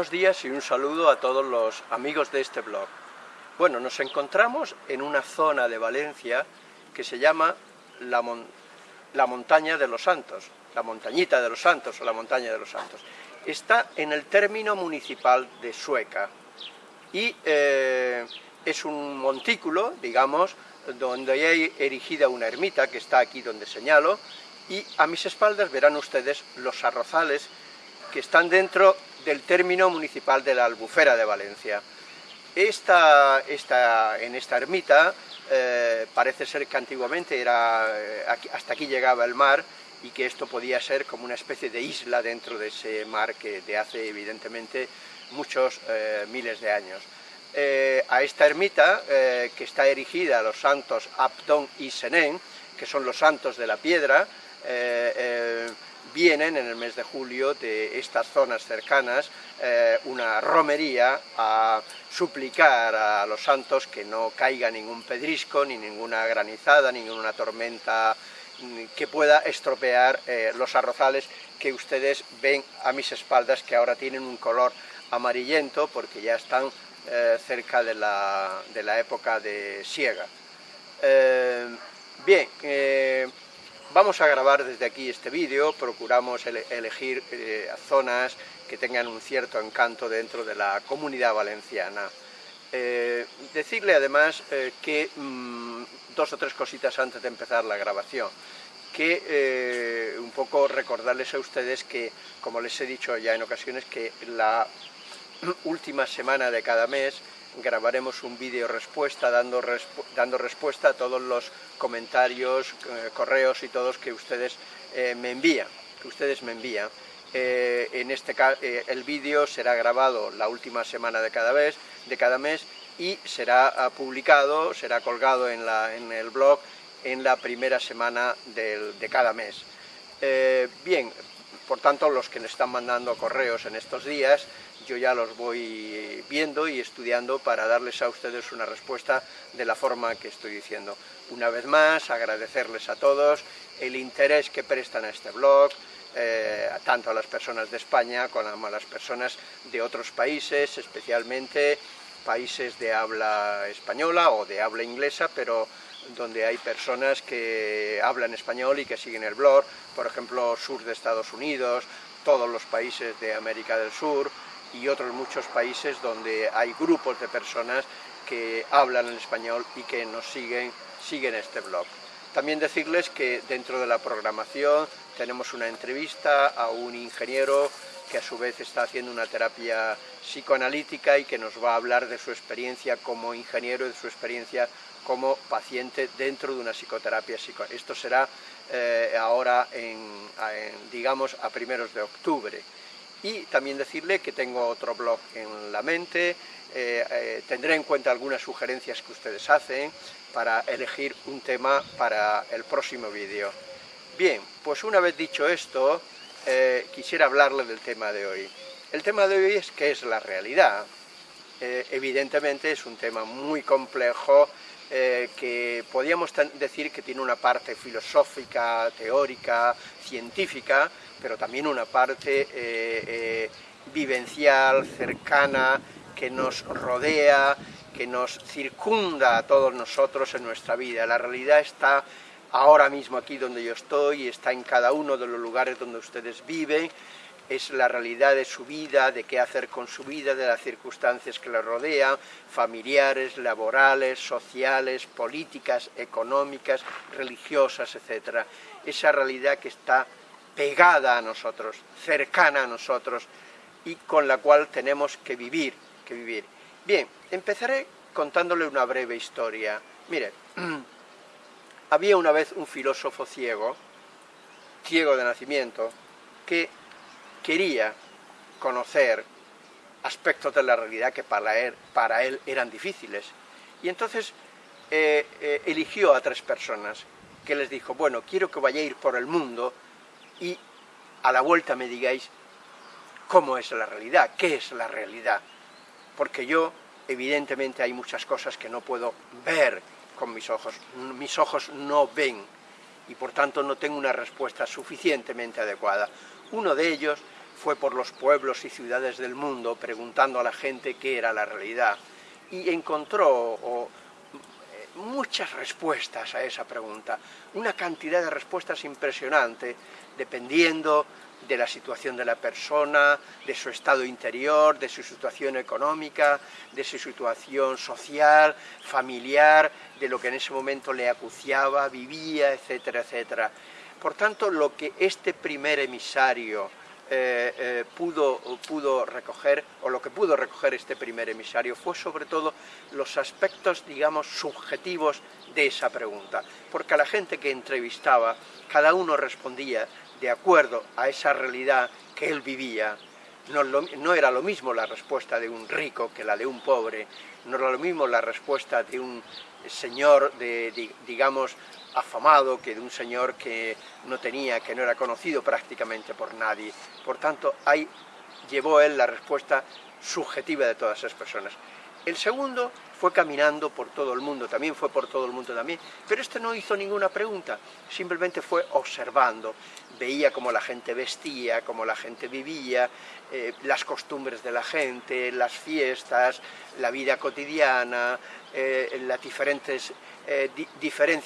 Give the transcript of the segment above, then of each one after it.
Buenos días y un saludo a todos los amigos de este blog. Bueno, nos encontramos en una zona de Valencia que se llama la, Montaña de los Santos, la Montañita de los Santos o la Montaña de los Santos. Está en el término municipal de Sueca y eh, es un montículo, digamos, donde hay erigida una ermita, que está aquí donde señalo, y a mis espaldas verán ustedes los arrozales que están dentro del término municipal de la Albufera de Valencia. Esta, en esta ermita eh, parece ser que antiguamente era, eh, hasta aquí llegaba el mar y que esto podía ser como una especie de isla dentro de ese mar que de hace evidentemente muchos eh, miles de años. a esta ermita, que está erigida a los santos Abdón y Senén, que son los santos de la piedra, vienen en el mes de julio de estas zonas cercanas eh, una romería a suplicar a los santos que no caiga ningún pedrisco, ni ninguna granizada, ninguna tormenta mm, que pueda estropear eh, los arrozales que ustedes ven a mis espaldas que ahora tienen un color amarillento porque ya están eh, cerca de la, de la, época de siega. bien, Vamos a grabar desde aquí este vídeo, procuramos elegir eh, zonas que tengan un cierto encanto dentro de la comunidad valenciana. Eh, decirle además eh, que mm, dos o tres cositas antes de empezar la grabación, que un poco recordarles a ustedes que, como les he dicho ya en ocasiones, que la última semana de cada mes grabaremos un vídeo respuesta dando, dando respuesta a todos los comentarios, eh, correos y todos que ustedes eh, me envían, que ustedes me envían. Eh, en este el vídeo será grabado la última semana de cada, vez, de cada mes y será ah, publicado, será colgado en, la, en, el blog en la primera semana de cada mes. bien, por tanto, los que me están mandando correos en estos días, yo ya los voy viendo y estudiando para darles a ustedes una respuesta de la forma que estoy diciendo. Una vez más, agradecerles a todos el interés que prestan a este blog, eh, tanto a las personas de España como a las personas de otros países, especialmente países de habla española o de habla inglesa, pero donde hay personas que hablan español y que siguen el blog, por ejemplo, sur de Estados Unidos, todos los países de América del Sur y otros muchos países donde hay grupos de personas que hablan el español y que nos siguen, siguen este blog. También decirles que dentro de la programación tenemos una entrevista a un ingeniero que a su vez está haciendo una terapia psicoanalítica y que nos va a hablar de su experiencia como ingeniero y de su experiencia como paciente dentro de una psicoterapia. Esto será eh, ahora, en, digamos, a primeros de octubre. Y también decirle que tengo otro blog en la mente, eh, eh, tendré en cuenta algunas sugerencias que ustedes hacen para elegir un tema para el próximo vídeo. Bien, pues una vez dicho esto, quisiera hablarle del tema de hoy. El tema de hoy es qué es la realidad. evidentemente es un tema muy complejo, eh, que podríamos decir que tiene una parte filosófica, teórica, científica, pero también una parte eh, eh, vivencial, cercana, que nos rodea, que nos circunda a todos nosotros en nuestra vida. La realidad está ahora mismo aquí donde yo estoy, está en cada uno de los lugares donde ustedes viven, es la realidad de su vida, de qué hacer con su vida, de las circunstancias que le rodean, familiares, laborales, sociales, políticas, económicas, religiosas, etc. Esa realidad que está pegada a nosotros, cercana a nosotros y con la cual tenemos que vivir, que vivir. Bien, empezaré contándole una breve historia. Mire, había una vez un filósofo ciego, ciego de nacimiento, que quería conocer aspectos de la realidad que para él, para él eran difíciles. Y entonces eh, eh, eligió a tres personas que les dijo, bueno, quiero que vayáis por el mundo y a la vuelta me digáis cómo es la realidad, qué es la realidad. Porque yo, evidentemente, hay muchas cosas que no puedo ver con mis ojos. Mis ojos no ven y por tanto no tengo una respuesta suficientemente adecuada. Uno de ellos fue por los pueblos y ciudades del mundo preguntando a la gente qué era la realidad y encontró eh, muchas respuestas a esa pregunta, una cantidad de respuestas impresionante, dependiendo de la situación de la persona, de su estado interior, de su situación económica, de su situación social, familiar, de lo que en ese momento le acuciaba, vivía, etcétera, etcétera. Por tanto, lo que este primer emisario eh, eh, pudo, pudo recoger, o lo que pudo recoger este primer emisario, fue sobre todo los aspectos, digamos, subjetivos de esa pregunta, porque a la gente que entrevistaba, cada uno respondía de acuerdo a esa realidad que él vivía, no, no, era lo mismo la respuesta de un rico que la de un pobre, no era lo mismo la respuesta de un señor, de, digamos, afamado que de un señor que no tenía, que no era conocido prácticamente por nadie. Por tanto, ahí llevó él la respuesta subjetiva de todas esas personas. El segundo fue caminando por todo el mundo, también fue por todo el mundo también, pero este no hizo ninguna pregunta, simplemente fue observando, veía cómo la gente vestía, cómo la gente vivía, eh, las costumbres de la gente, las fiestas, la vida cotidiana, eh, las diferentes eh,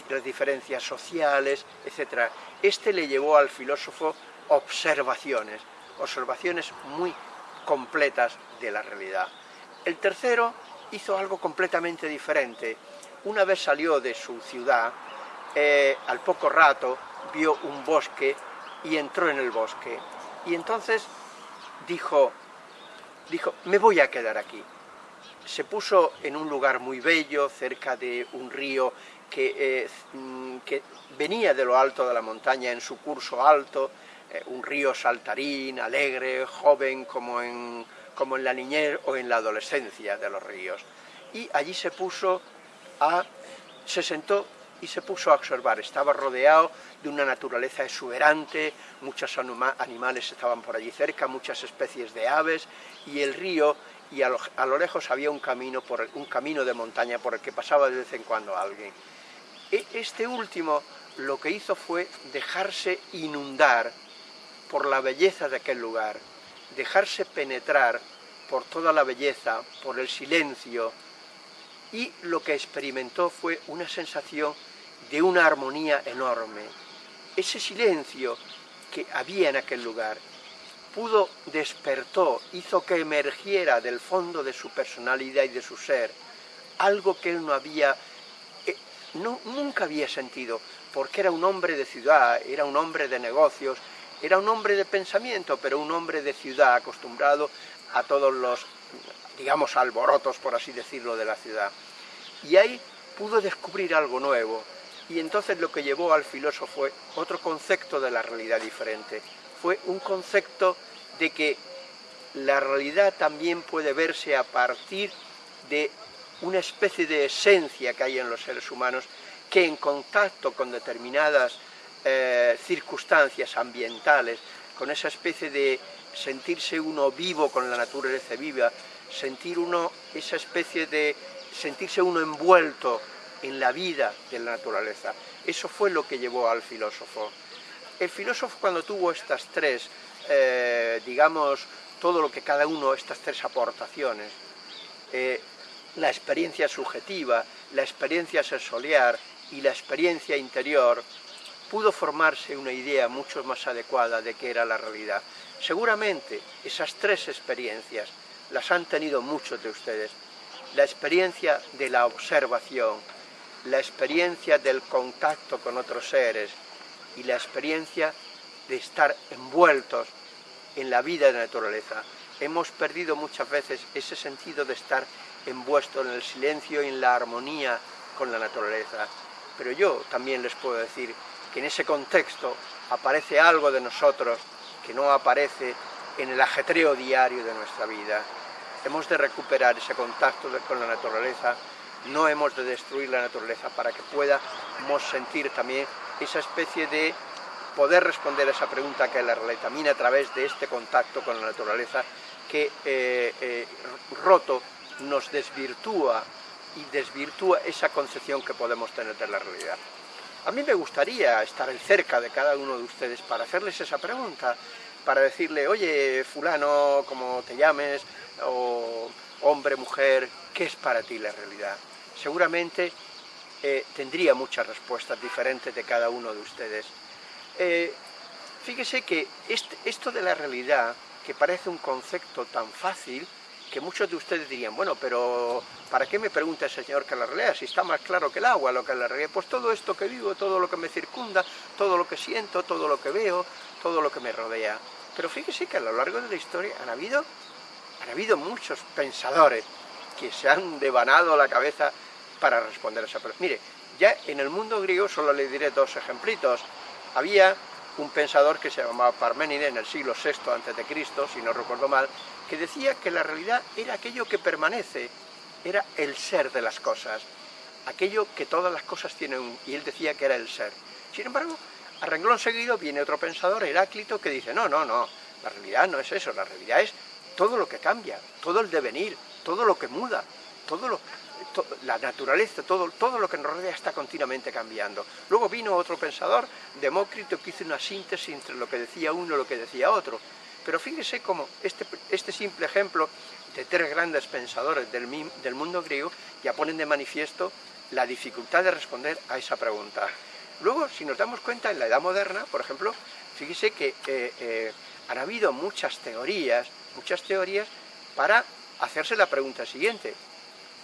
las diferencias sociales, etc. Este le llevó al filósofo observaciones, observaciones muy completas de la realidad. El tercero hizo algo completamente diferente. Una vez salió de su ciudad, eh, al poco rato vio un bosque y entró en el bosque. Y entonces dijo, dijo, me voy a quedar aquí. Se puso en un lugar muy bello, cerca de un río que, eh, mm, que venía de lo alto de la montaña en su curso alto, eh, un río saltarín, alegre, joven, como en como en la niñez o en la adolescencia de los ríos. Y allí se puso a, se sentó y se puso a observar. Estaba rodeado de una naturaleza exuberante, muchos animales estaban por allí cerca, muchas especies de aves, y el río, y a lo, lejos había un camino, por, un camino de montaña por el que pasaba de vez en cuando alguien. E, este último lo que hizo fue dejarse inundar por la belleza de aquel lugar, dejarse penetrar por toda la belleza, por el silencio, y lo que experimentó fue una sensación de una armonía enorme. Ese silencio que había en aquel lugar pudo, despertó, hizo que emergiera del fondo de su personalidad y de su ser algo que él no había, eh, nunca había sentido, porque era un hombre de ciudad, era un hombre de negocios, era un hombre de pensamiento, pero un hombre de ciudad, acostumbrado a todos los, digamos, alborotos, por así decirlo, de la ciudad. Y ahí pudo descubrir algo nuevo, y entonces lo que llevó al filósofo fue otro concepto de la realidad diferente. Fue un concepto de que la realidad también puede verse a partir de una especie de esencia que hay en los seres humanos que en contacto con determinadas eh, circunstancias ambientales, con esa especie de sentirse uno vivo con la naturaleza viva, sentir uno esa especie de sentirse uno envuelto en la vida de la naturaleza. Eso fue lo que llevó al filósofo. El filósofo cuando tuvo estas tres, eh, digamos, todo lo que cada uno, estas tres aportaciones, eh, la experiencia subjetiva, la experiencia sensorial y la experiencia interior, pudo formarse una idea mucho más adecuada de qué era la realidad. Seguramente esas tres experiencias las han tenido muchos de ustedes. La experiencia de la observación, la experiencia del contacto con otros seres y la experiencia de estar envueltos en la vida de la naturaleza. Hemos perdido muchas veces ese sentido de estar envuelto en el silencio y en la armonía con la naturaleza. Pero yo también les puedo decir que en ese contexto aparece algo de nosotros que no aparece en el ajetreo diario de nuestra vida. Hemos de recuperar ese contacto con la naturaleza, no hemos de destruir la naturaleza para que podamos sentir también esa especie de poder responder a esa pregunta que la también a través de este contacto con la naturaleza que eh, eh, roto nos desvirtúa y desvirtúa esa concepción que podemos tener de la realidad. A mí me gustaría estar cerca de cada uno de ustedes para hacerles esa pregunta, para decirle, oye, fulano, como te llames, o hombre, mujer, ¿qué es para ti la realidad? Seguramente tendría muchas respuestas diferentes de cada uno de ustedes. Eh, fíjese que este, esto de la realidad, que parece un concepto tan fácil, que muchos de ustedes dirían, bueno, pero ¿para qué me pregunta el Señor que la realidad? Si está más claro que el agua, lo que la realidad. Pues todo esto que vivo, todo lo que me circunda, todo lo que siento, todo lo que veo, todo lo que me rodea. Pero fíjese que a lo largo de la historia han habido, han habido muchos pensadores que se han devanado la cabeza para responder a esa pregunta. Mire, ya en el mundo griego solo le diré dos ejemplitos. Había un pensador que se llamaba Parménides en el siglo VI a.C., si no recuerdo mal, que decía que la realidad era aquello que permanece, era el ser de las cosas, aquello que todas las cosas tienen, y él decía que era el ser. Sin embargo, a renglón seguido viene otro pensador, Heráclito, que dice, no, no, no, la realidad no es eso, la realidad es todo lo que cambia, todo el devenir, todo lo que muda, todo lo, la naturaleza, todo, todo lo que nos rodea está continuamente cambiando. Luego vino otro pensador, Demócrito, que hizo una síntesis entre lo que decía uno y lo que decía otro. Pero fíjese cómo este, este simple ejemplo de tres grandes pensadores del, del mundo griego ya ponen de manifiesto la dificultad de responder a esa pregunta. Luego, si nos damos cuenta, en la Edad Moderna, por ejemplo, fíjese que eh, eh, han habido muchas teorías, muchas teorías para hacerse la pregunta siguiente,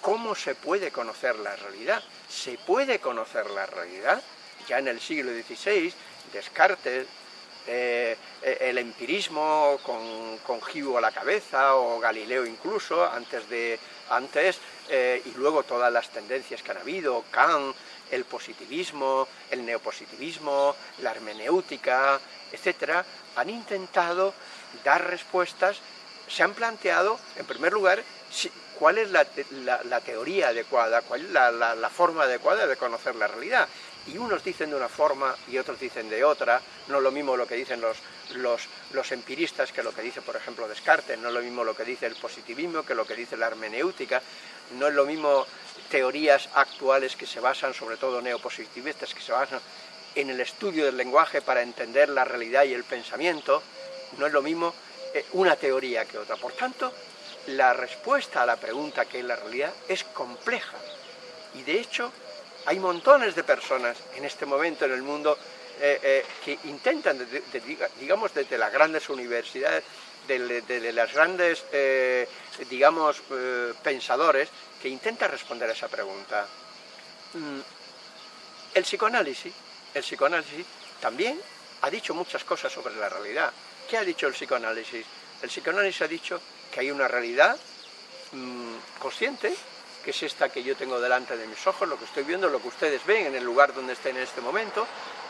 ¿Cómo se puede conocer la realidad? ¿Se puede conocer la realidad? Ya en el siglo XVI, Descartes, eh, eh, el empirismo con, con a la cabeza, o Galileo incluso, antes, de, antes eh, y luego todas las tendencias que han habido, Kant, el positivismo, el neopositivismo, la hermenéutica, etcétera, han intentado dar respuestas, se han planteado, en primer lugar, cuál es la, teoría adecuada, cuál es la, forma adecuada de conocer la realidad. Y unos dicen de una forma y otros dicen de otra, no es lo mismo lo que dicen los, los, empiristas que lo que dice, por ejemplo, Descartes, no es lo mismo lo que dice el positivismo que lo que dice la hermenéutica, no es lo mismo teorías actuales que se basan, sobre todo neopositivistas, que se basan en el estudio del lenguaje para entender la realidad y el pensamiento, no es lo mismo eh, una teoría que otra. Por tanto, la respuesta a la pregunta que es la realidad es compleja y de hecho hay montones de personas en este momento en el mundo eh, eh, que intentan, digamos, desde las grandes universidades, de, las grandes, eh, digamos, pensadores, que intentan responder a esa pregunta. Mm, el psicoanálisis, el psicoanálisis también ha dicho muchas cosas sobre la realidad. ¿Qué ha dicho el psicoanálisis? El psicoanálisis ha dicho que hay una realidad mm, consciente, que es esta que yo tengo delante de mis ojos, lo que estoy viendo, lo que ustedes ven en el lugar donde estén en este momento,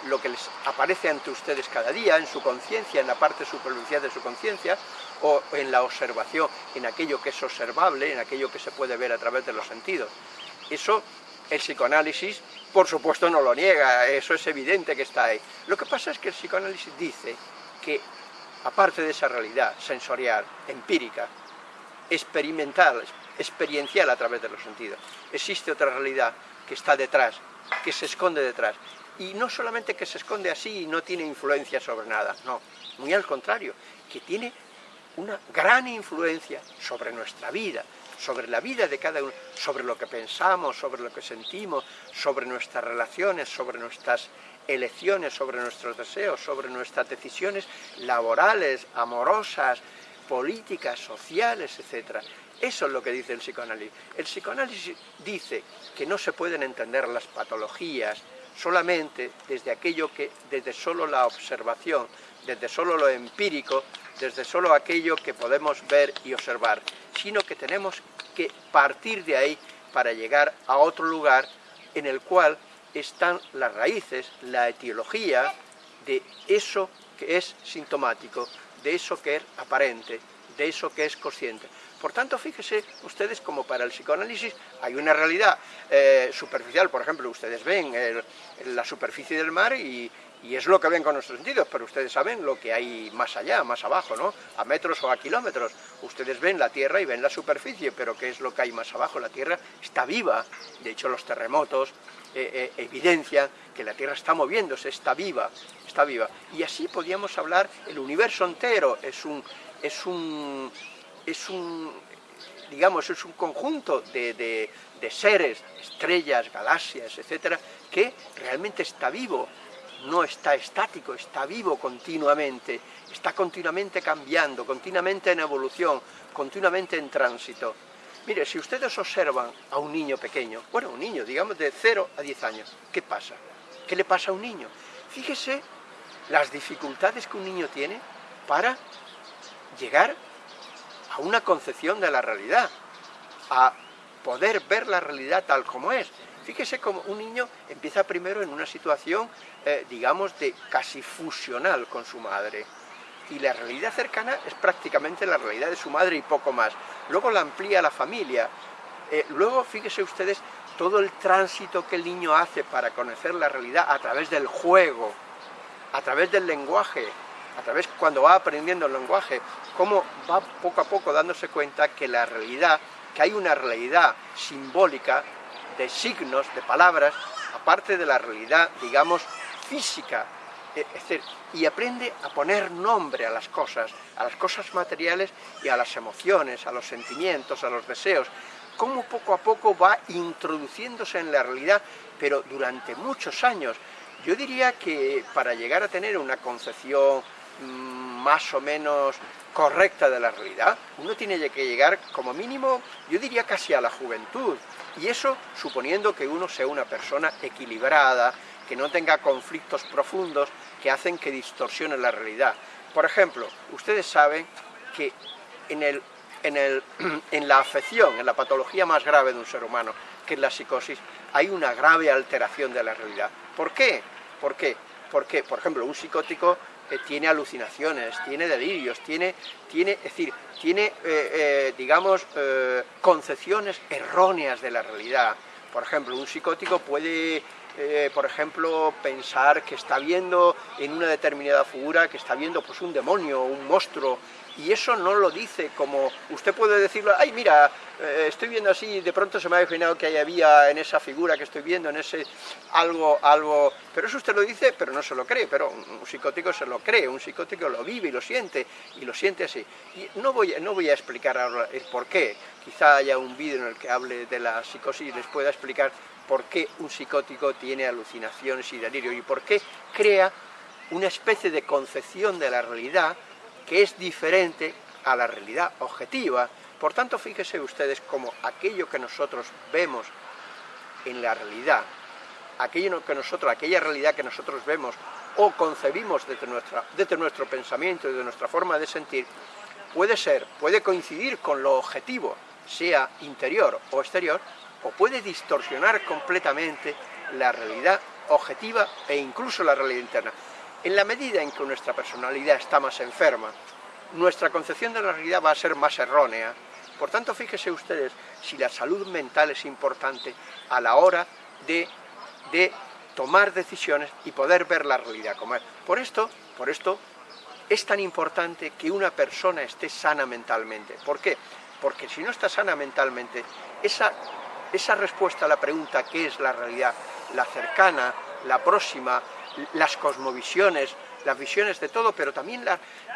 lo que les aparece ante ustedes cada día, en su conciencia, en la parte superficial de su conciencia, o en la observación, en aquello que es observable, en aquello que se puede ver a través de los sentidos. Eso el psicoanálisis, por supuesto, no lo niega, eso es evidente que está ahí. Lo que pasa es que el psicoanálisis dice que aparte de esa realidad sensorial, empírica, experimental, experiencial a través de los sentidos, existe otra realidad que está detrás, que se esconde detrás. Y no solamente que se esconde así y no tiene influencia sobre nada, no, muy al contrario, que tiene una gran influencia sobre nuestra vida, sobre la vida de cada uno, sobre lo que pensamos, sobre lo que sentimos, sobre nuestras relaciones, sobre nuestras elecciones, sobre nuestros deseos, sobre nuestras decisiones laborales, amorosas, políticas, sociales, etc. Eso es lo que dice el psicoanálisis. El psicoanálisis dice que no se pueden entender las patologías solamente desde aquello que, desde solo la observación, desde solo lo empírico, desde solo aquello que podemos ver y observar, sino que tenemos que partir de ahí para llegar a otro lugar en el cual están las raíces, la etiología de eso que es sintomático, de eso que es aparente, de eso que es consciente. Por tanto, fíjese ustedes como para el psicoanálisis hay una realidad eh, superficial, por ejemplo, ustedes ven la superficie del mar y, y es lo que ven con nuestros sentidos, pero ustedes saben lo que hay más allá, más abajo, ¿no? A metros o a kilómetros. Ustedes ven la Tierra y ven la superficie, pero ¿qué es lo que hay más abajo? La Tierra está viva, de hecho los terremotos eh, eh, evidencian que la Tierra está moviéndose, está viva, está viva. Y así podríamos hablar, el universo entero es un, es un, es un digamos, es un conjunto de, de seres, estrellas, galaxias, etcétera, que realmente está vivo, no está estático, está vivo continuamente, está continuamente cambiando, continuamente en evolución, continuamente en tránsito. Mire, si ustedes observan a un niño pequeño, bueno, un niño, digamos de 0 a 10 años, ¿qué pasa? ¿Qué le pasa a un niño? Fíjese las dificultades que un niño tiene para llegar a una concepción de la realidad, a poder ver la realidad tal como es. Fíjese como un niño empieza primero en una situación, eh, digamos, de casi fusional con su madre. Y la realidad cercana es prácticamente la realidad de su madre y poco más. Luego la amplía la familia. Eh, luego, fíjese ustedes, todo el tránsito que el niño hace para conocer la realidad a través del juego, a través del lenguaje, a través cuando va aprendiendo el lenguaje, cómo va poco a poco dándose cuenta que la realidad, que hay una realidad simbólica de signos, de palabras, aparte de la realidad, digamos, física, decir, y aprende a poner nombre a las cosas, a las cosas materiales y a las emociones, a los sentimientos, a los deseos, cómo poco a poco va introduciéndose en la realidad, pero durante muchos años. Yo diría que para llegar a tener una concepción mm, más o menos correcta de la realidad, uno tiene que llegar como mínimo, yo diría casi a la juventud, y eso suponiendo que uno sea una persona equilibrada, que no tenga conflictos profundos que hacen que distorsione la realidad. Por ejemplo, ustedes saben que en, el, en, el, en la afección, en la patología más grave de un ser humano, que es la psicosis, hay una grave alteración de la realidad. ¿Por qué? ¿Por qué? Porque, por ejemplo, un psicótico tiene alucinaciones, tiene delirios, tiene, tiene es decir, tiene, eh, eh, digamos, eh, concepciones erróneas de la realidad. Por ejemplo, un psicótico puede, por ejemplo, pensar que está viendo en una determinada figura, que está viendo pues un demonio, un monstruo, y eso no lo dice como, usted puede decirlo, ay mira, eh, estoy viendo así, de pronto se me ha imaginado que había en esa figura que estoy viendo, en ese algo, algo, pero eso usted lo dice, pero no se lo cree, pero un, psicótico se lo cree, un psicótico lo vive y lo siente, y lo siente así. Y no voy, no voy a explicar ahora el por qué, quizá haya un vídeo en el que hable de la psicosis y les pueda explicar por qué un psicótico tiene alucinaciones y delirio y por qué crea una especie de concepción de la realidad que es diferente a la realidad objetiva. Por tanto, fíjense ustedes como aquello que nosotros vemos en la realidad, aquello que nosotros, aquella realidad que nosotros vemos o concebimos desde, nuestra, desde nuestro pensamiento y de nuestra forma de sentir, puede ser, puede coincidir con lo objetivo, sea interior o exterior, o puede distorsionar completamente la realidad objetiva e incluso la realidad interna. En la medida en que nuestra personalidad está más enferma, nuestra concepción de la realidad va a ser más errónea. Por tanto, fíjense ustedes si la salud mental es importante a la hora de, de tomar decisiones y poder ver la realidad como es. Por esto, por esto es tan importante que una persona esté sana mentalmente. ¿Por qué? Porque si no está sana mentalmente, esa, esa respuesta a la pregunta ¿qué es la realidad? La cercana, la próxima, las cosmovisiones, las visiones de todo, pero también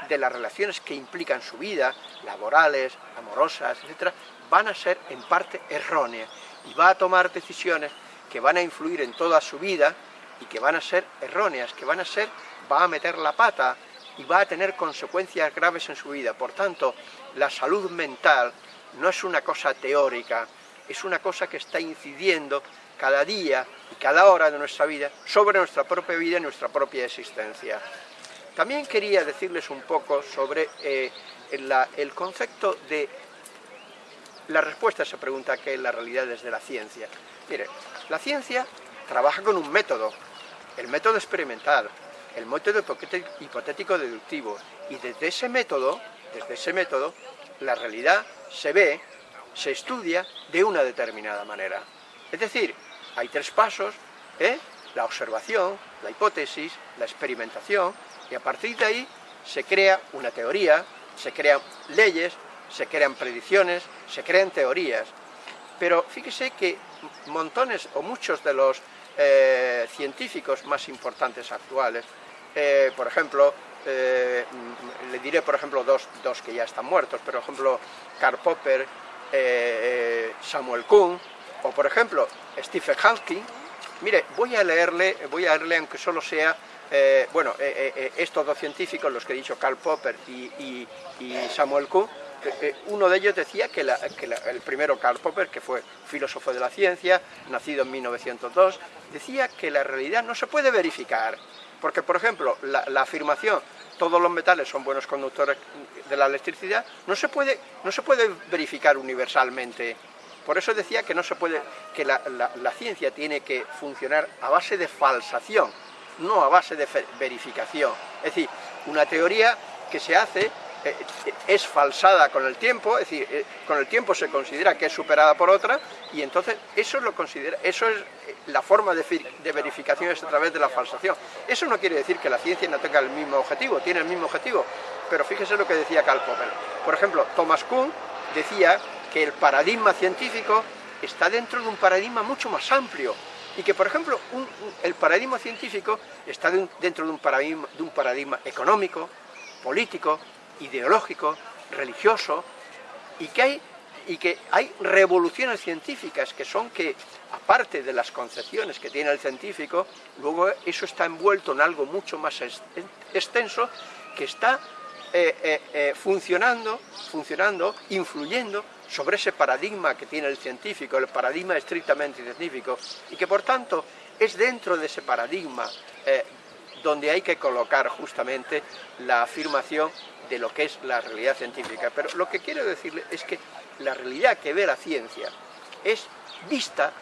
de las relaciones que implican su vida, laborales, amorosas, etcétera, van a ser en parte erróneas y va a tomar decisiones que van a influir en toda su vida y que van a ser erróneas, que van a ser, va a meter la pata y va a tener consecuencias graves en su vida. Por tanto, la salud mental no es una cosa teórica, es una cosa que está incidiendo cada día y cada hora de nuestra vida sobre nuestra propia vida y nuestra propia existencia. También quería decirles un poco sobre eh, el concepto de la respuesta a esa pregunta que es la realidad desde la ciencia. Mire, la ciencia trabaja con un método, el método experimental, el método hipotético deductivo, y desde ese método, desde ese método, la realidad se ve, se estudia de una determinada manera. Es decir, hay tres pasos, ¿eh? la observación, la hipótesis, la experimentación, y a partir de ahí se crea una teoría, se crean leyes, se crean predicciones, se crean teorías. Pero fíjese que montones o muchos de los eh, científicos más importantes actuales, eh, por ejemplo, eh, le diré por ejemplo dos, dos, que ya están muertos, pero por ejemplo Karl Popper, Samuel Kuhn, o por ejemplo Stephen Hawking, mire, voy a leerle, voy a leerle aunque solo sea eh, bueno, eh, eh, estos dos científicos, los que he dicho, Karl Popper y, Samuel Kuhn, uno de ellos decía que, el primero, Karl Popper, que fue filósofo de la ciencia, nacido en 1902, decía que la realidad no se puede verificar, porque, por ejemplo, la, afirmación todos los metales son buenos conductores de la electricidad, no se puede, no se puede verificar universalmente. Por eso decía que, no se puede, que la ciencia tiene que funcionar a base de falsación, no a base de verificación. Es decir, una teoría que se hace es falsada con el tiempo, es decir, eh, con el tiempo se considera que es superada por otra y entonces eso lo considera, eso es eh, la forma de, de, verificación es a través de la falsación. Eso no quiere decir que la ciencia no tenga el mismo objetivo, tiene el mismo objetivo, pero fíjese lo que decía Karl Popper. Por ejemplo, Thomas Kuhn decía que el paradigma científico está dentro de un paradigma mucho más amplio, y que, por ejemplo, el paradigma científico está dentro de un, paradigma, de un paradigma económico, político, ideológico, religioso, y que hay y que hay revoluciones científicas que son que, aparte de las concepciones que tiene el científico, luego eso está envuelto en algo mucho más extenso que está eh, eh, eh, funcionando, funcionando, influyendo sobre ese paradigma que tiene el científico, el paradigma estrictamente científico, y que por tanto es dentro de ese paradigma donde hay que colocar justamente la afirmación de lo que es la realidad científica. Pero lo que quiero decirle es que la realidad que ve la ciencia es vista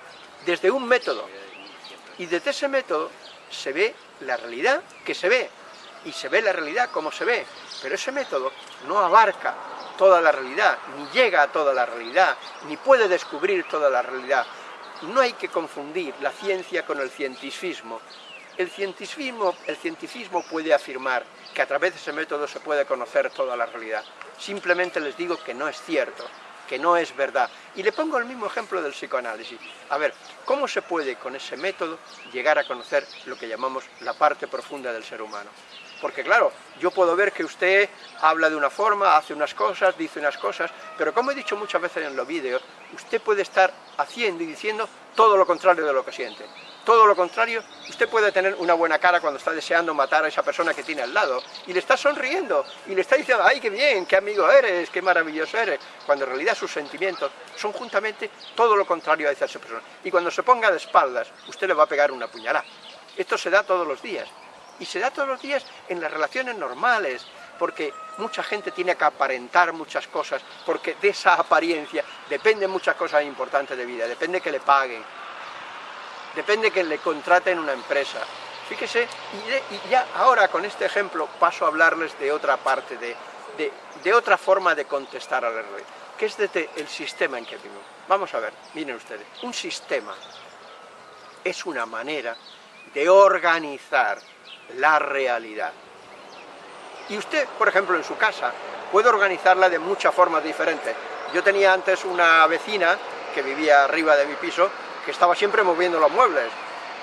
desde un método, y desde ese método se ve la realidad que se ve, y se ve la realidad como se ve, pero ese método no abarca toda la realidad, ni llega a toda la realidad, ni puede descubrir toda la realidad. No hay que confundir la ciencia con el cientificismo. El cientificismo, el cientificismo puede afirmar que a través de ese método se puede conocer toda la realidad. Simplemente les digo que no es cierto, que no es verdad. Y le pongo el mismo ejemplo del psicoanálisis. A ver, ¿cómo se puede con ese método llegar a conocer lo que llamamos la parte profunda del ser humano? Porque claro, yo puedo ver que usted habla de una forma, hace unas cosas, dice unas cosas, pero como he dicho muchas veces en los vídeos, usted puede estar haciendo y diciendo todo lo contrario de lo que siente. Todo lo contrario, usted puede tener una buena cara cuando está deseando matar a esa persona que tiene al lado, y le está sonriendo, y le está diciendo, ¡ay, qué bien, qué amigo eres, qué maravilloso eres! Cuando en realidad sus sentimientos son juntamente todo lo contrario a esa persona. Y cuando se ponga de espaldas, usted le va a pegar una puñalada. Esto se da todos los días y se da todos los días en las relaciones normales, porque mucha gente tiene que aparentar muchas cosas, porque de esa apariencia dependen muchas cosas importantes de vida, depende que le paguen, depende que le contraten una empresa. Fíjese, y, ya ahora con este ejemplo paso a hablarles de otra parte, de, de otra forma de contestar al error, que es desde el sistema en que vivimos. Vamos a ver, miren ustedes, un sistema es una manera de organizar la realidad. Y usted, por ejemplo, en su casa, puede organizarla de muchas formas diferentes. Yo tenía antes una vecina que vivía arriba de mi piso, que estaba siempre moviendo los muebles.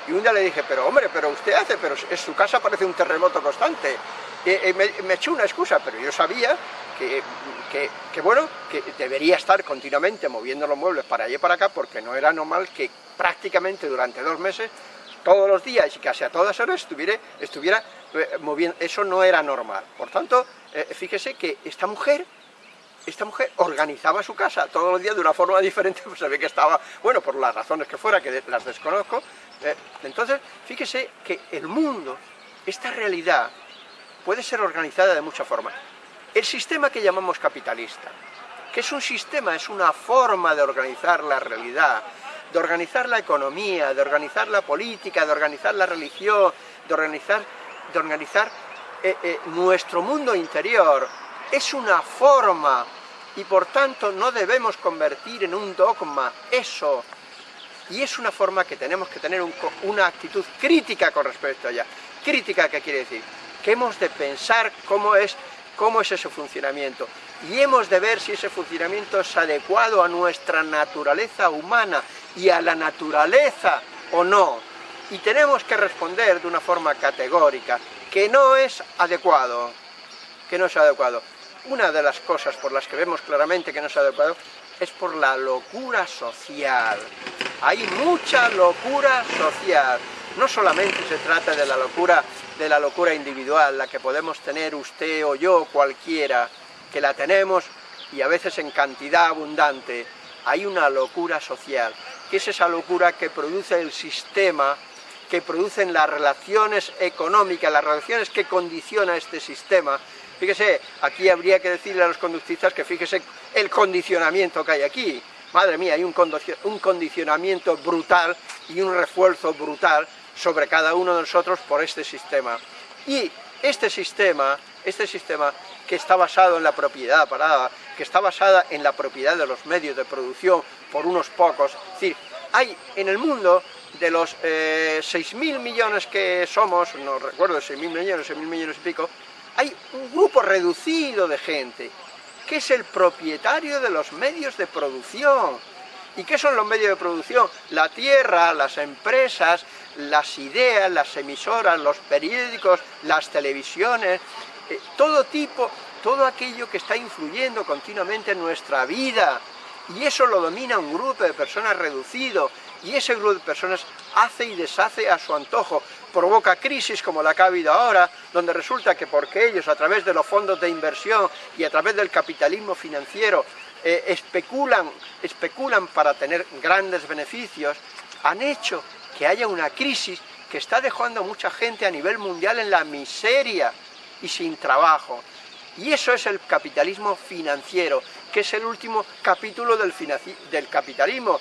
Y un día le dije, pero hombre, pero usted hace, pero en su casa parece un terremoto constante. Y, me, me, echó una excusa, pero yo sabía que, que, que, bueno, que debería estar continuamente moviendo los muebles para allá y para acá, porque no era normal que prácticamente durante dos meses todos los días y casi a todas horas estuviera, estuviera eh, moviendo, eso no era normal. Por tanto, eh, fíjese que esta mujer, esta mujer organizaba su casa todos los días de una forma diferente, pues se que estaba, bueno, por las razones que fuera, que las desconozco, eh, entonces, fíjese que el mundo, esta realidad, puede ser organizada de muchas formas. El sistema que llamamos capitalista, que es un sistema, es una forma de organizar la realidad, de organizar la economía, de organizar la política, de organizar la religión, de organizar, de organizar eh, eh, nuestro mundo interior. Es una forma y por tanto no debemos convertir en un dogma eso. Y es una forma que tenemos que tener una actitud crítica con respecto a ella. Crítica, ¿qué quiere decir? Que hemos de pensar cómo es, cómo es ese funcionamiento. Y hemos de ver si ese funcionamiento es adecuado a nuestra naturaleza humana y a la naturaleza o no. Y tenemos que responder de una forma categórica, que no es adecuado, que no es adecuado. Una de las cosas por las que vemos claramente que no es adecuado es por la locura social. Hay mucha locura social. No solamente se trata de la locura, de la locura individual, la que podemos tener usted o yo, cualquiera, que la tenemos y a veces en cantidad abundante. Hay una locura social, que es esa locura que produce el sistema, que producen las relaciones económicas, las relaciones que condiciona este sistema, Fíjese, aquí habría que decirle a los conductistas que fíjese el condicionamiento que hay aquí. Madre mía, hay un condicionamiento brutal y un refuerzo brutal sobre cada uno de nosotros por este sistema. Y este sistema, este sistema que está basado en la propiedad parada, que está basada en la propiedad de los medios de producción por unos pocos, es decir, hay en el mundo de los eh, 6.000 millones que somos, no recuerdo, 6.000 millones, 6.000 millones y pico, hay un grupo reducido de gente que es el propietario de los medios de producción. ¿Y qué son los medios de producción? La tierra, las empresas, las ideas, las emisoras, los periódicos, las televisiones, eh, todo tipo, todo aquello que está influyendo continuamente en nuestra vida. Y eso lo domina un grupo de personas reducido, y ese grupo de personas hace y deshace a su antojo, provoca crisis como la que ha habido ahora, donde resulta que porque ellos a través de los fondos de inversión y a través del capitalismo financiero eh, especulan, especulan para tener grandes beneficios, han hecho que haya una crisis que está dejando a mucha gente a nivel mundial en la miseria y sin trabajo. Y eso es el capitalismo financiero, que es el último capítulo del, del capitalismo,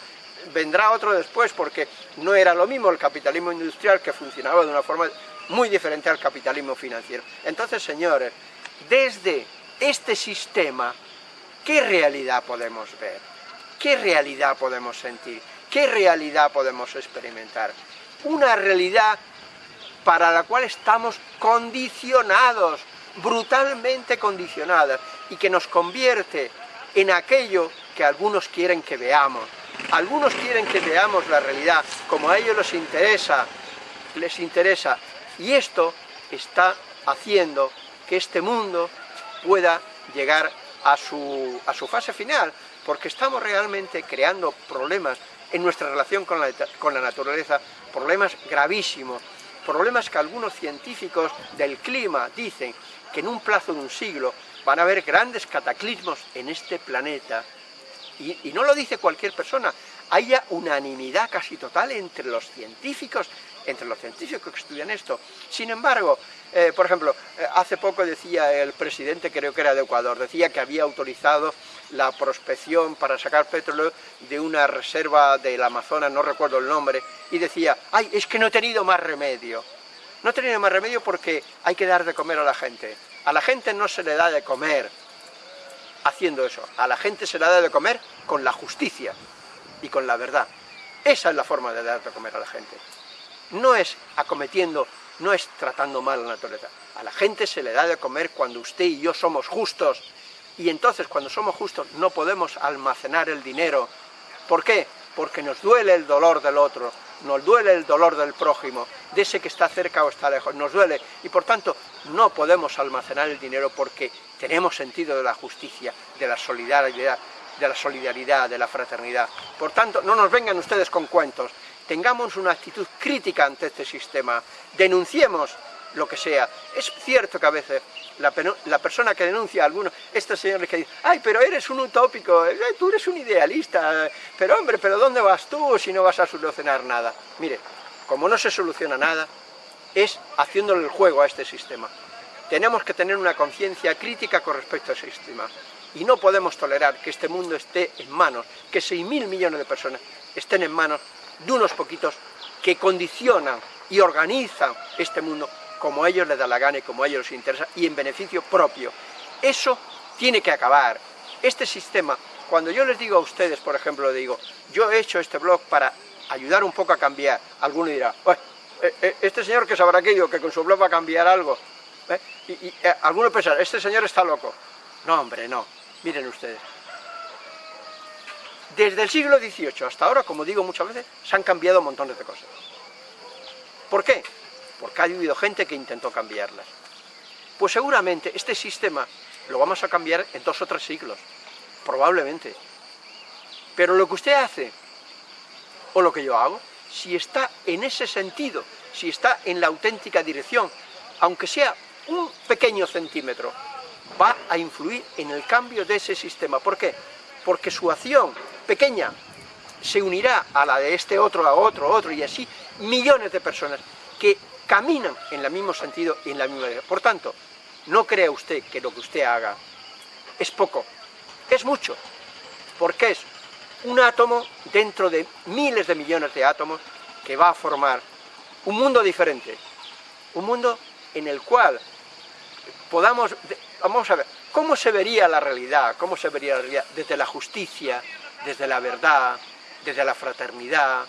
vendrá otro después porque no era lo mismo el capitalismo industrial que funcionaba de una forma muy diferente al capitalismo financiero. Entonces, señores, desde este sistema, ¿qué realidad podemos ver? ¿Qué realidad podemos sentir? ¿Qué realidad podemos experimentar? Una realidad para la cual estamos condicionados, brutalmente condicionados, y que nos convierte en aquello que algunos quieren que veamos, algunos quieren que veamos la realidad como a ellos les interesa, les interesa, y esto está haciendo que este mundo pueda llegar a su, a su fase final, porque estamos realmente creando problemas en nuestra relación con la, con la naturaleza, problemas gravísimos, problemas que algunos científicos del clima dicen que en un plazo de un siglo van a haber grandes cataclismos en este planeta y, no lo dice cualquier persona, haya unanimidad casi total entre los científicos, entre los científicos que estudian esto. Sin embargo, eh, por ejemplo, eh, hace poco decía el presidente, creo que era de Ecuador, decía que había autorizado la prospección para sacar petróleo de una reserva del Amazonas, no recuerdo el nombre, y decía, ay, es que no he tenido más remedio. No he tenido más remedio porque hay que dar de comer a la gente. A la gente no se le da de comer, haciendo eso. A la gente se la da de comer con la justicia y con la verdad. Esa es la forma de dar de comer a la gente. No es acometiendo, no es tratando mal a la naturaleza. A la gente se le da de comer cuando usted y yo somos justos. Y entonces cuando somos justos no podemos almacenar el dinero. ¿Por qué? Porque nos duele el dolor del otro, nos duele el dolor del prójimo, de ese que está cerca o está lejos, nos duele. Y por tanto no podemos almacenar el dinero porque tenemos sentido de la justicia, de la solidaridad, de la solidaridad, de la fraternidad. Por tanto, no nos vengan ustedes con cuentos, tengamos una actitud crítica ante este sistema, denunciemos lo que sea. Es cierto que a veces la, persona que denuncia a alguno, estos señores que dicen, ay, pero eres un utópico, eh, tú eres un idealista, pero hombre, pero ¿dónde vas tú si no vas a solucionar nada? Mire, como no se soluciona nada, es haciéndole el juego a este sistema tenemos que tener una conciencia crítica con respecto a ese sistema. Y no podemos tolerar que este mundo esté en manos, que 6.000 millones de personas estén en manos de unos poquitos que condicionan y organizan este mundo como a ellos les da la gana y como a ellos les interesa y en beneficio propio. Eso tiene que acabar. Este sistema, cuando yo les digo a ustedes, por ejemplo, digo, yo he hecho este blog para ayudar un poco a cambiar. Alguno dirá, eh, eh, este señor que sabrá aquello, que con su blog va a cambiar algo. ¿Eh? Y, alguno pensará, este señor está loco. No, hombre, no. Miren ustedes. Desde el siglo XVIII hasta ahora, como digo muchas veces, se han cambiado montones de cosas. ¿Por qué? Porque ha habido gente que intentó cambiarlas. Pues seguramente este sistema lo vamos a cambiar en dos o tres siglos, probablemente. Pero lo que usted hace, o lo que yo hago, si está en ese sentido, si está en la auténtica dirección, aunque sea un pequeño centímetro, va a influir en el cambio de ese sistema. ¿Por qué? Porque su acción pequeña se unirá a la de este otro, a otro, a otro, y así millones de personas que caminan en el mismo sentido y en la misma dirección. Por tanto, no crea usted que lo que usted haga es poco, es mucho, porque es un átomo dentro de miles de millones de átomos que va a formar un mundo diferente, un mundo en el cual podamos, vamos a ver, ¿cómo se vería la realidad? ¿Cómo se vería la realidad? Desde la justicia, desde la verdad, desde la fraternidad,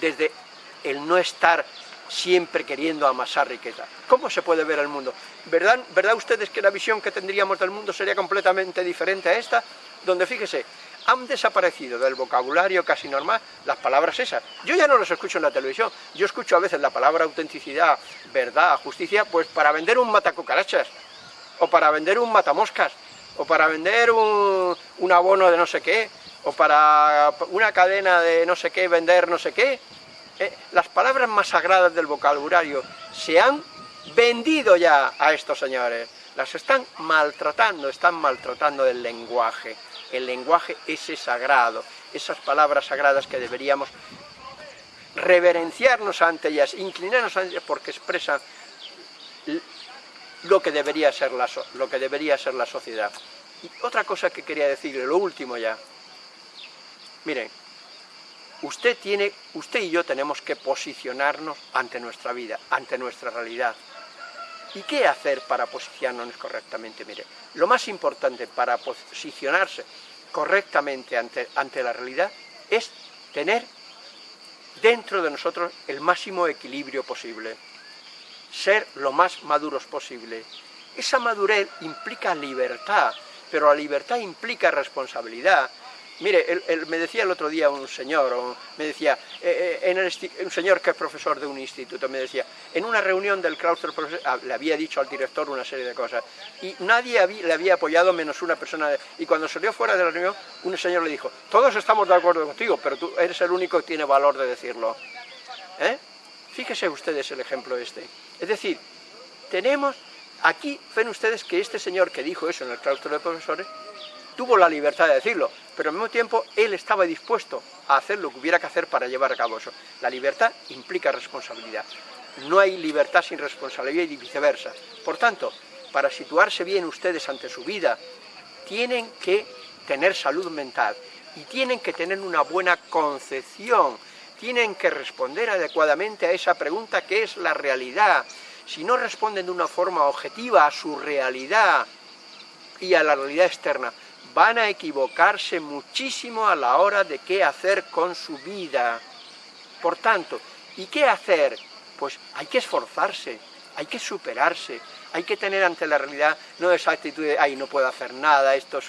desde el no estar siempre queriendo amasar riqueza. ¿Cómo se puede ver el mundo? ¿Verdad, ¿Verdad ustedes que la visión que tendríamos del mundo sería completamente diferente a esta? Donde, fíjese, han desaparecido del vocabulario casi normal las palabras esas. Yo ya no las escucho en la televisión, yo escucho a veces la palabra autenticidad, verdad, justicia, pues para vender un matacucarachas, o para vender un matamoscas, o para vender un, un abono de no sé qué, o para una cadena de no sé qué, vender no sé qué. Eh, las palabras más sagradas del vocabulario se han vendido ya a estos señores, las están maltratando, están maltratando el lenguaje el lenguaje ese sagrado, esas palabras sagradas que deberíamos reverenciarnos ante ellas, inclinarnos ante ellas porque expresan lo que debería ser la, lo que debería ser la sociedad. Y otra cosa que quería decirle, lo último ya, miren, usted, tiene, usted y yo tenemos que posicionarnos ante nuestra vida, ante nuestra realidad. ¿Y qué hacer para posicionarnos correctamente? Mire, lo más importante para posicionarse correctamente ante, ante la realidad es tener dentro de nosotros el máximo equilibrio posible, ser lo más maduros posible. Esa madurez implica libertad, pero la libertad implica responsabilidad, Mire, me decía el otro día un señor, me decía, eh, eh, un señor que es profesor de un instituto, me decía, en una reunión del claustro ah, le había dicho al director una serie de cosas, y nadie le había apoyado menos una persona, y cuando salió fuera de la reunión, un señor le dijo, todos estamos de acuerdo contigo, pero tú eres el único que tiene valor de decirlo. ¿Eh? Fíjese ustedes el ejemplo este. Es decir, tenemos, aquí ven ustedes que este señor que dijo eso en el claustro de profesores, tuvo la libertad de decirlo, pero al mismo tiempo él estaba dispuesto a hacer lo que hubiera que hacer para llevar a cabo eso. La libertad implica responsabilidad. No hay libertad sin responsabilidad y viceversa. Por tanto, para situarse bien ustedes ante su vida, tienen que tener salud mental y tienen que tener una buena concepción, tienen que responder adecuadamente a esa pregunta que es la realidad. Si no responden de una forma objetiva a su realidad y a la realidad externa, van a equivocarse muchísimo a la hora de qué hacer con su vida. Por tanto, ¿y qué hacer? Pues hay que esforzarse, hay que superarse, hay que tener ante la realidad no esa actitud de, ay, no puedo hacer nada, esto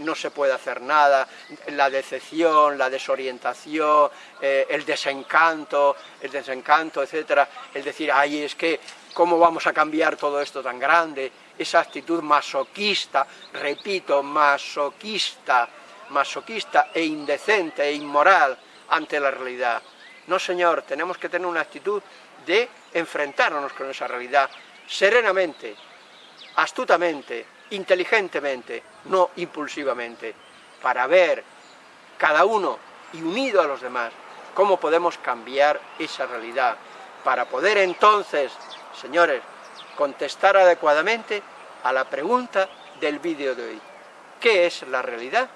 no se puede hacer nada, la decepción, la desorientación, eh, el desencanto, el desencanto, etcétera, el decir, ay, es que, ¿cómo vamos a cambiar todo esto tan grande? Esa actitud masoquista, repito, masoquista, masoquista e indecente e inmoral ante la realidad. No, señor, tenemos que tener una actitud de enfrentarnos con esa realidad serenamente, astutamente, inteligentemente, no impulsivamente, para ver cada uno y unido a los demás cómo podemos cambiar esa realidad, para poder entonces, señores, contestar adecuadamente a la pregunta del vídeo de hoy. ¿Qué es la realidad?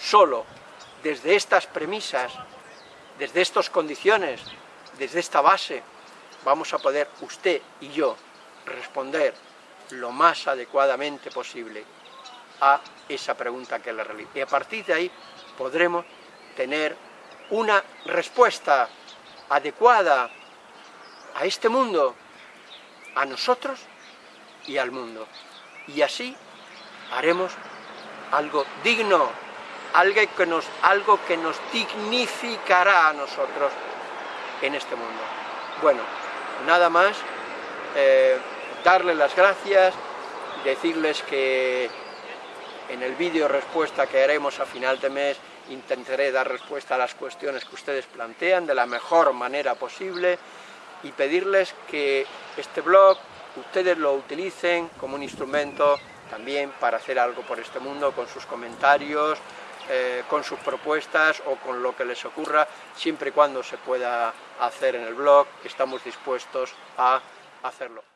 Solo desde estas premisas, desde estas condiciones, desde esta base, vamos a poder usted y yo responder lo más adecuadamente posible a esa pregunta que es la realidad. Y a partir de ahí podremos tener una respuesta adecuada a este mundo, a nosotros y al mundo. Y así haremos algo digno, algo que nos, algo que nos dignificará a nosotros en este mundo. Bueno, nada más, eh, darles las gracias, decirles que en el vídeo respuesta que haremos a final de mes intentaré dar respuesta a las cuestiones que ustedes plantean de la mejor manera posible y pedirles este blog ustedes lo utilicen como un instrumento también para hacer algo por este mundo con sus comentarios, eh, con sus propuestas o con lo que les ocurra, siempre y cuando se pueda hacer en el blog, estamos dispuestos a hacerlo.